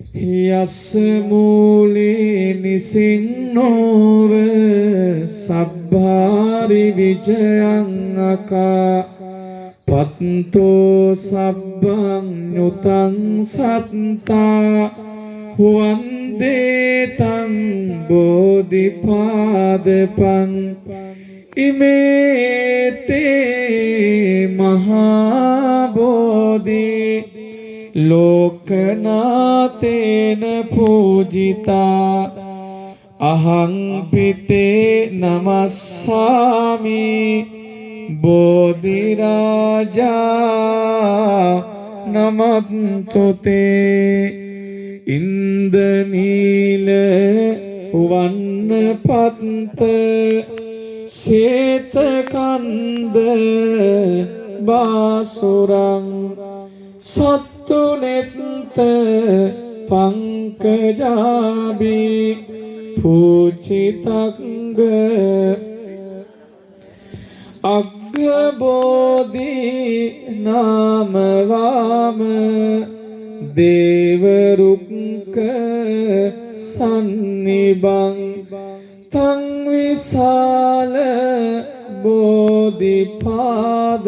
යස්ස මූලේ නිසින්නෝව සබ්භාරි විජයං අකා. පත්තෝ සබ්බං නුතං සත්තා. වන්දේතං බෝධිපාදපං. ඉමේතේ මහා බෝධි. ලෝකනාතේන පූජිතා අහං පිතේ නමස්සාමි බෝධිරාජා නමත්තුතේ ඉන්දනීල වන්න පත්ත සේතකන්ද බාසුරං සත්තුනෙත්ත පංකජාබී පූචිතක්ග අග්ගබෝධී නාමවාම දේවරුක්ක සන්නිබං තං විසාල බෝධිපාද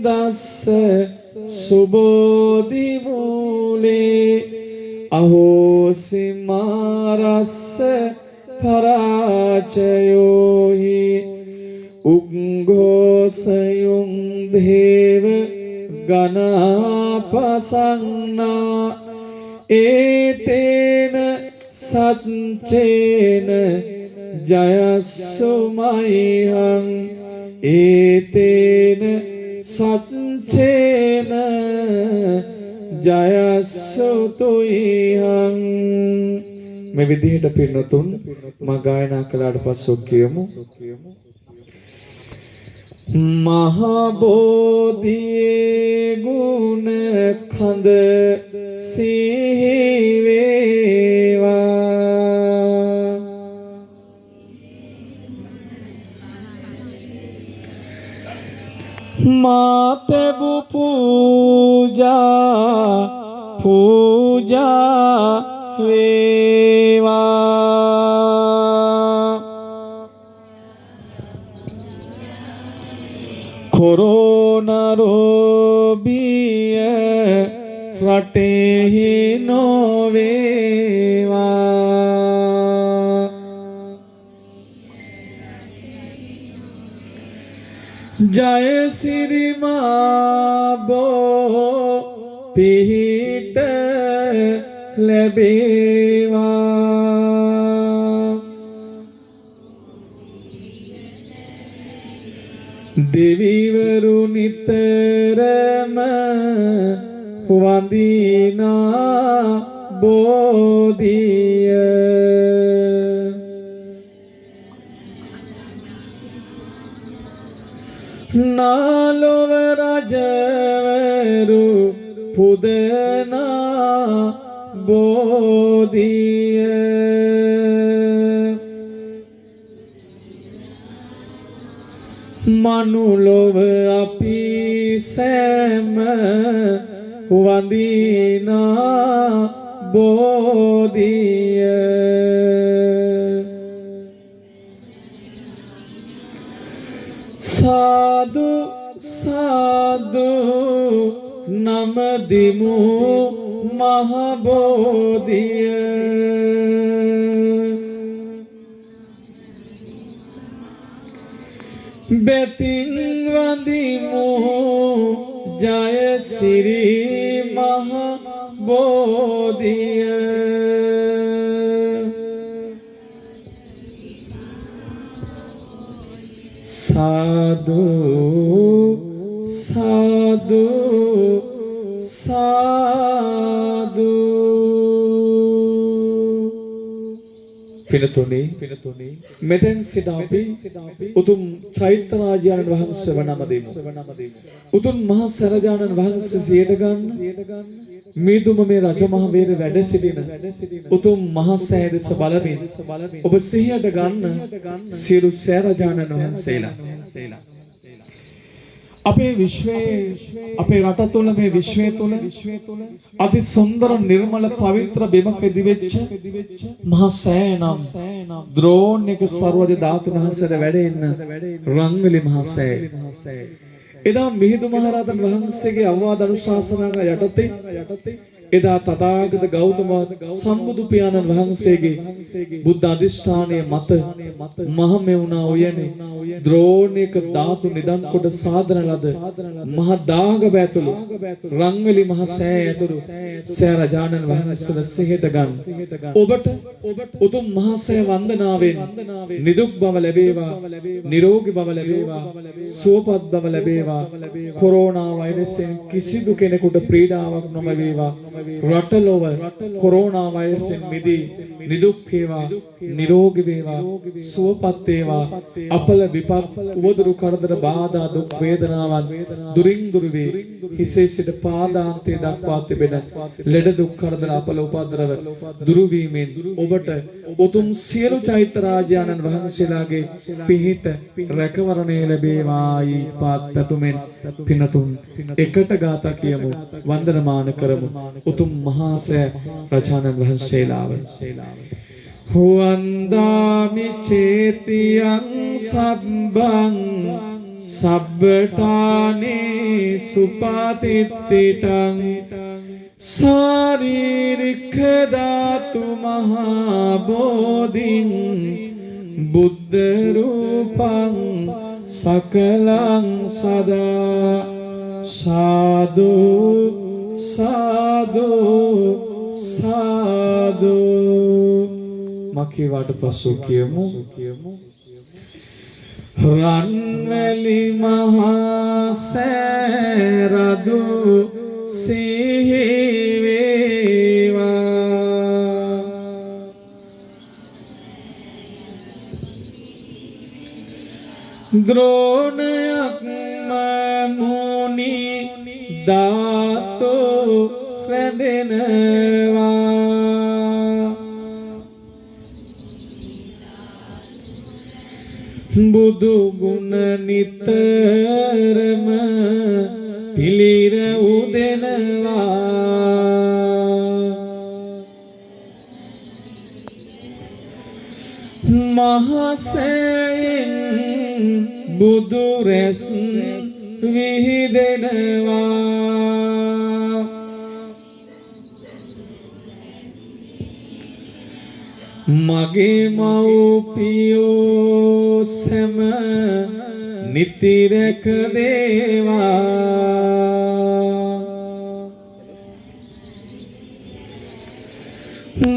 මුනින්දස්ස සුබෝධිමූලේ අහෝසිමාරස්ස පරාචයෝහි උග්ගෝසයුම් දේව ගනාපසන්නා ඒතේන සච්චේන ජයස්සුමයිහං ඒතේන සච්චේන ජයස්සුතුයිහං මේ විදිහට පින්නතුන් මා ගායනා කළාට පස්සෙ කියමු. මහබෝධියේ ගුණ කඳ සිහි මාතබු පූජා පූජා වේවා කොරෝනරෝබිය රටෙහි නොවේවා ජයසිරිමාබෝ පිහිට ලැබේවා දෙවිවරු නිතරම වඳිනා බෝධිය මනුලොව අපි සෑම වඳිනා බෝධිය සාදු සාදු නමදිමු මහබෝධිය බැතින් වඳිමු ජයසිරි මහ බෝධිය සාදු සාදු පිනතුනේ පිනතුනේ මෙතෙන් සිට අපි උතුම් චෛත්‍ය රාජානන් වහන්සේ වනම දෙමු. උතුම් මහා සරජානන් වහන්සේ සියයට ගන්න මීදුම මේ රජමහා වේර වැඩ සිටින උතුම් මහා සෑය දෙස බලමින් ඔබ සිහියට ගන්න සියලු සෑ රජාණන් වහන්සේලා. අපේ විශ්වයේ අපේ රට තුළ මේ විශ්වය තුළ අති සුන්දර නිර්මල පවිත්‍ර බිමක ඉදිවෙච්ච මහා සෑය නම් ද්‍රෝණ එක සර්වජ ධාතුන් වහන්සේට වැඩ ඉන්න රංගලි මහා සෑය. එදා මිහිඳු මහරහතන් වහන්සේගේ අවවාද අනුශාසනාව යටතේ එදා තථාගත ගෞතම සම්බුදු පියාණන් වහන්සේගේ බුද්ධ අධිෂ්ඨානයේ මත මහමෙවුනා උයනේ ද්‍රෝණයක ධාතු නිදන් කොට සාදන ලද මහ දාගබ ඇතුළු රංගලි මහ සෑය ඇතුළු සෑ රජාණන් වහන්සේ සිහිත ගන්න ඔබට උතුම් මහ සෑ වන්දනාවෙන් නිදුක් බව ලැබේවා නිරෝගී බව ලැබේවා සුවපත් බව ලැබේවා කොරෝනා වෛරසයෙන් කිසිදු කෙනෙකුට පීඩාවක් නොම වේවා රටලොව කොරෝනා වෛරසෙන් මිදී නිදුක් වේවා නිරෝගී වේවා සුවපත් වේවා. අපල විපත් උවදුරු කරදර බාධා දුක් වේදනාවන් දුරින් දුර වේ හිසේ සිට පාදාන්තය දක්වා තිබෙන ලෙඩ දුක් කරදර අපල උපද්‍රව දුරු වීමෙන් ඔබට උතුම් සියලු චෛත්‍ය රාජානන් වහන්සේලාගේ පිහිට රැකවරණය ලැබේවායි පාත් පැතුමෙන් පිනතුන් එකට ගාථා කියමු. වන්දනමාන කරමු. උතුම් මහා සෑ රජානන් වහන්සේලාව හුවන්දාමි චේතියං සබ්බං සබ්බටානේ සුපාතිත්තිටං සාරීරික ධාතු මහා බෝධින් බුද්ධ රූපං සකලං සදා සාදු සාදු සාදු. මකේවාට පසු කියමු. රන්වැලි මහා සෑරදු සිහිවේවා ද්‍රෝණයක් රැඳෙනවා බුදු ගුණ නිතරම පිළිර උදෙනවා. මහසෙන් බුදු රැස් විහිදෙනවා. මගේ මව්පියෝ සැම නිතිරැක දේවා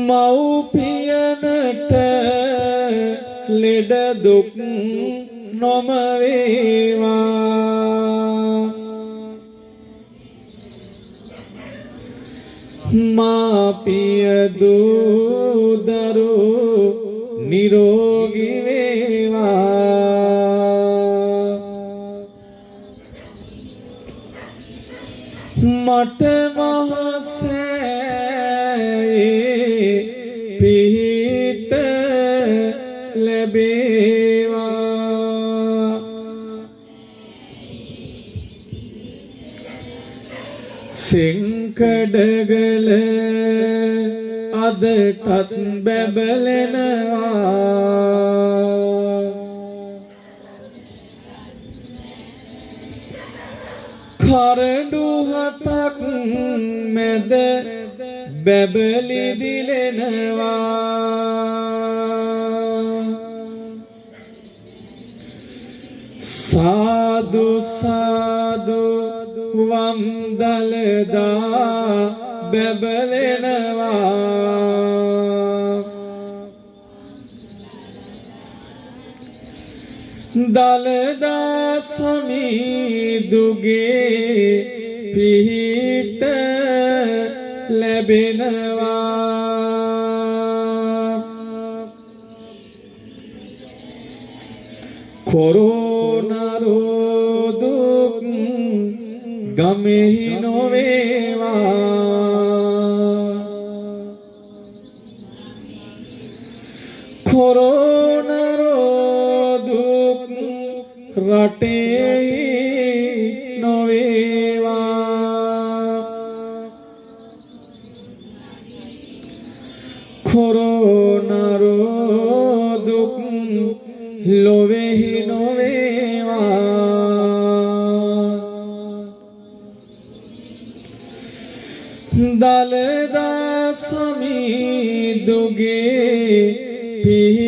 මව්පියනට ලෙඩ දුක් නොම වේවා මාපිය දූදරු නිරෝගී වේවා මට මහසෑයේ පිහිට ලැබේවා සෙංකඩගල අදටත් බැබලෙනවා. කරඩු හතක් මැද බැබලි දිලෙනවා. සාදු සාදු වම්දලදා බැබලෙනවා. දලදා සමීදුගේ පිහිට ලැබෙනවා. කොරෝනරෝදුක් ગમે નો વેવા. සමීදුගේ පිහිට